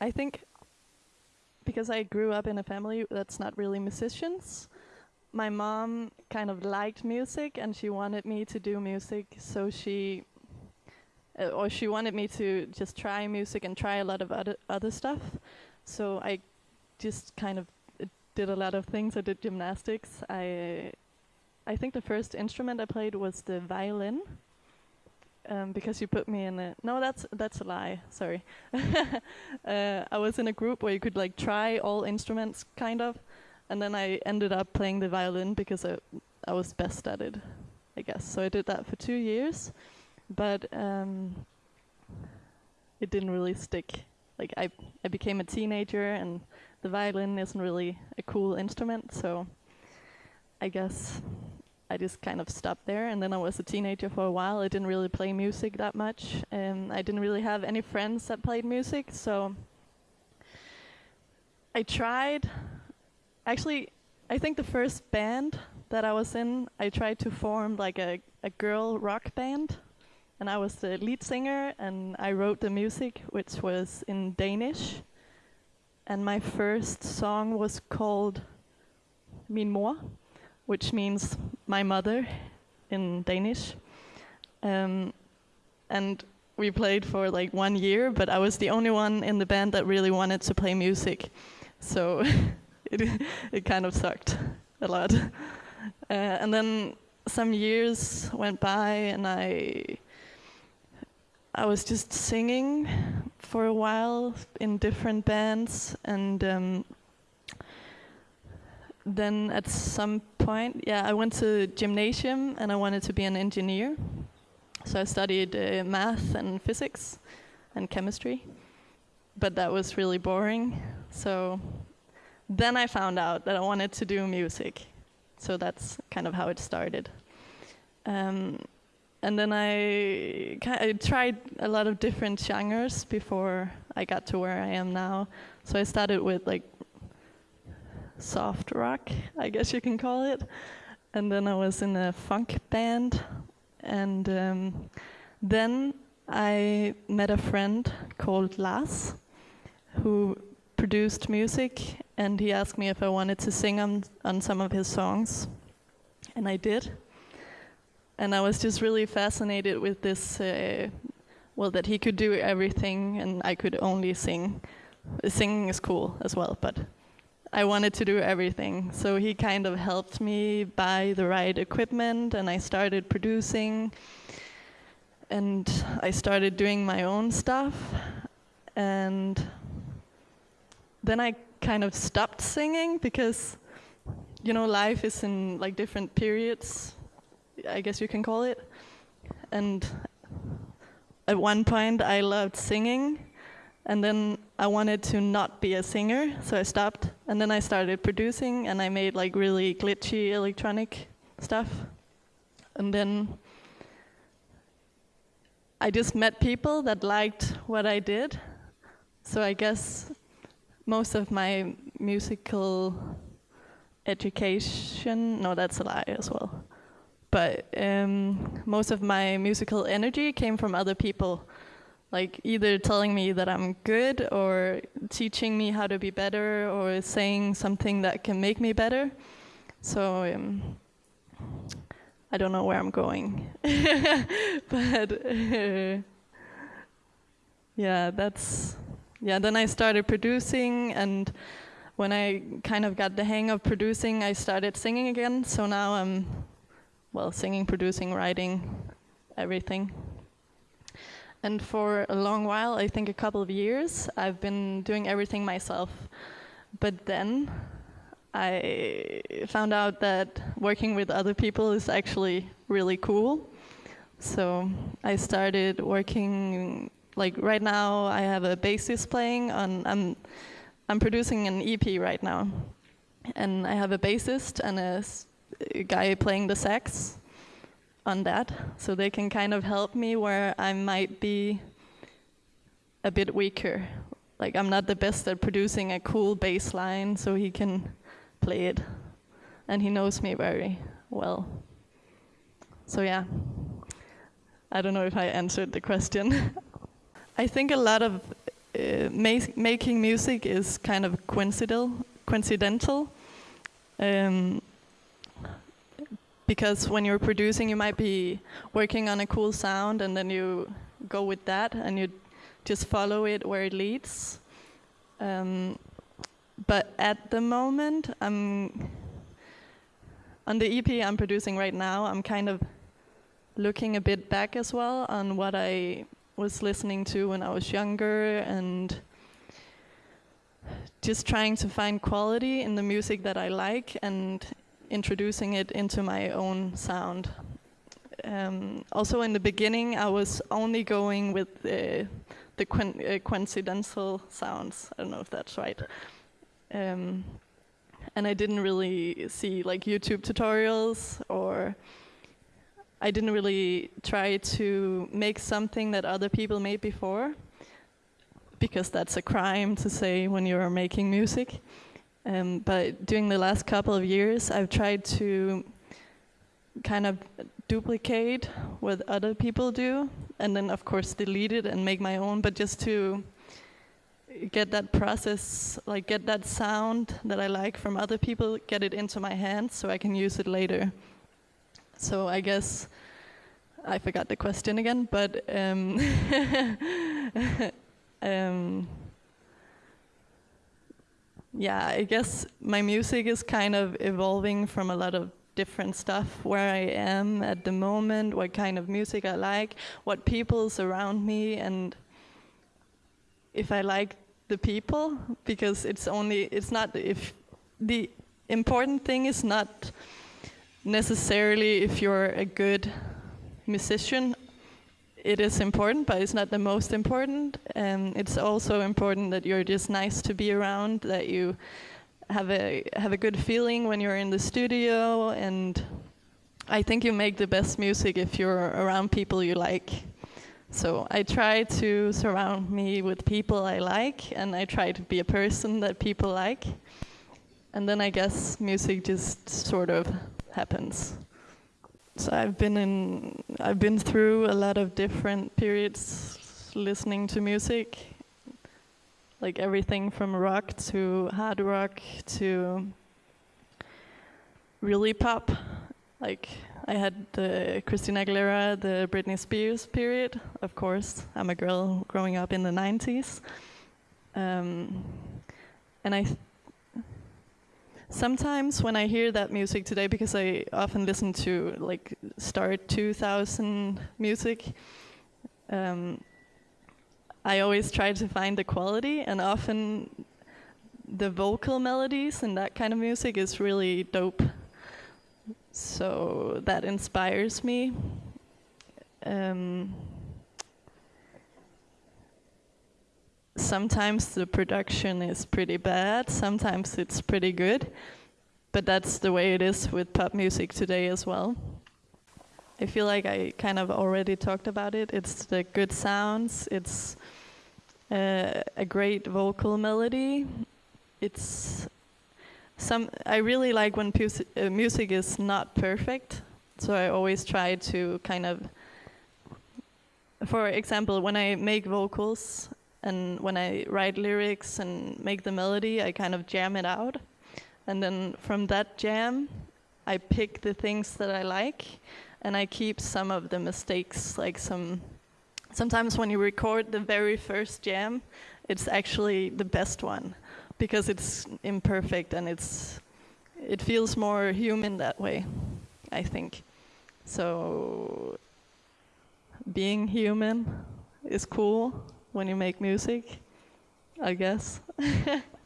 I think because I grew up in a family that's not really musicians, my mom kind of liked music and she wanted me to do music, so she uh, or she wanted me to just try music and try a lot of other other stuff. So I just kind of uh, did a lot of things. I did gymnastics. I I think the first instrument I played was the violin. Um, because you put me in a no, that's that's a lie. Sorry, uh, I was in a group where you could like try all instruments, kind of, and then I ended up playing the violin because I I was best at it, I guess. So I did that for two years, but um, it didn't really stick. Like I I became a teenager, and the violin isn't really a cool instrument, so I guess I just kind of stopped there. And then I was a teenager for a while. I didn't really play music that much, and I didn't really have any friends that played music, so I tried. Actually, I think the first band that I was in, I tried to form like a, a girl rock band, and I was the lead singer, and I wrote the music, which was in Danish. And my first song was called Min mor, which means my mother in Danish. Um, and we played for like one year, but I was the only one in the band that really wanted to play music. So it, it kind of sucked a lot. Uh, and then some years went by and I I was just singing for a while in different bands and um, then at some point, yeah, I went to gymnasium and I wanted to be an engineer. So I studied uh, math and physics and chemistry, but that was really boring. So then I found out that I wanted to do music. So that's kind of how it started. Um, and then I, I tried a lot of different genres before I got to where I am now. So I started with like soft rock, I guess you can call it. And then I was in a funk band. And um, then I met a friend called Lars who produced music and he asked me if I wanted to sing on, on some of his songs. And I did. And I was just really fascinated with this, uh, well, that he could do everything and I could only sing. Singing is cool as well, but I wanted to do everything. So he kind of helped me buy the right equipment and I started producing and I started doing my own stuff. And then I kind of stopped singing because, you know, life is in like different periods, I guess you can call it. And at one point I loved singing and then I wanted to not be a singer, so I stopped. And then I started producing, and I made like really glitchy electronic stuff. And then I just met people that liked what I did. So I guess most of my musical education, no, that's a lie as well. But um, most of my musical energy came from other people like either telling me that I'm good or teaching me how to be better or saying something that can make me better. So um, I don't know where I'm going, but uh, yeah, that's yeah. Then I started producing, and when I kind of got the hang of producing, I started singing again. So now I'm well, singing, producing, writing, everything. And for a long while, I think a couple of years, I've been doing everything myself. But then I found out that working with other people is actually really cool. So I started working, like right now I have a bassist playing on, I'm, I'm producing an EP right now. And I have a bassist and a, a guy playing the sax on that. So they can kind of help me where I might be a bit weaker. Like I'm not the best at producing a cool bass line, so he can play it. And he knows me very well. So yeah, I don't know if I answered the question. I think a lot of uh, ma- making music is kind of coincidental. Coincidental. Um, because when you're producing, you might be working on a cool sound, and then you go with that, and you just follow it where it leads. Um, but at the moment, I'm on the EP I'm producing right now. I'm kind of looking a bit back as well on what I was listening to when I was younger and just trying to find quality in the music that I like and introducing it into my own sound. Um, also, in the beginning, I was only going with uh, the uh, coincidental sounds. I don't know if that's right. Um, and I didn't really see like YouTube tutorials or I didn't really try to make something that other people made before because that's a crime to say when you're making music. Um, but during the last couple of years, I've tried to kind of duplicate what other people do, and then of course delete it and make my own. But just to get that process, like get that sound that I like from other people, get it into my hands so I can use it later. So I guess I forgot the question again, but um, um, yeah, I guess my music is kind of evolving from a lot of different stuff where I am at the moment, what kind of music I like, what people's around me, and if I like the people, because it's only, it's not, if the important thing is not necessarily if you're a good musician it is important, but it's not the most important. And it's also important that you're just nice to be around, that you have a have a good feeling when you're in the studio, and I think you make the best music if you're around people you like. So I try to surround me with people I like, and I try to be a person that people like, and then I guess music just sort of happens. So I've been in, I've been through a lot of different periods listening to music, like everything from rock to hard rock to really pop. Like I had the Christina Aguilera, the Britney Spears period. Of course, I'm a girl growing up in the 90s, um, and I sometimes when I hear that music today, because I often listen to like start 2000 music, um, I always try to find the quality, and often the vocal melodies and that kind of music is really dope. So that inspires me. Um, sometimes the production is pretty bad, sometimes it's pretty good, but that's the way it is with pop music today as well. I feel like I kind of already talked about it. It's the good sounds, it's uh, a great vocal melody. It's some. I really like when uh, music is not perfect, so I always try to kind of. For example, when I make vocals, and when I write lyrics and make the melody, I kind of jam it out. And then from that jam, I pick the things that I like and I keep some of the mistakes, like some. Sometimes when you record the very first jam, it's actually the best one because it's imperfect and it's it feels more human that way, I think. So being human is cool when you make music, I guess.